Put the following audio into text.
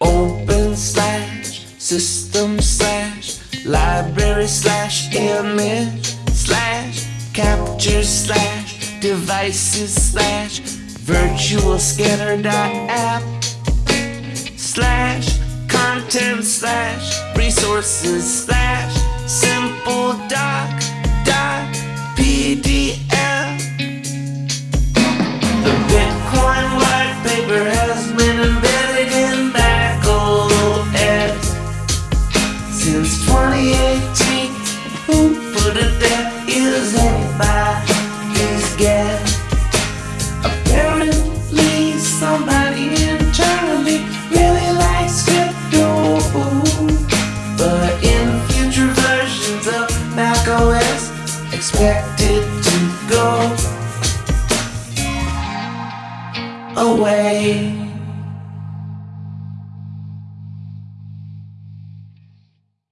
Open slash system slash library slash image slash capture slash devices slash virtual scanner dot app slash content slash resources slash creating food for the deaf is anybody's guess. Apparently, somebody internally really likes crypto, but in future versions of Mac OS, expected to go away.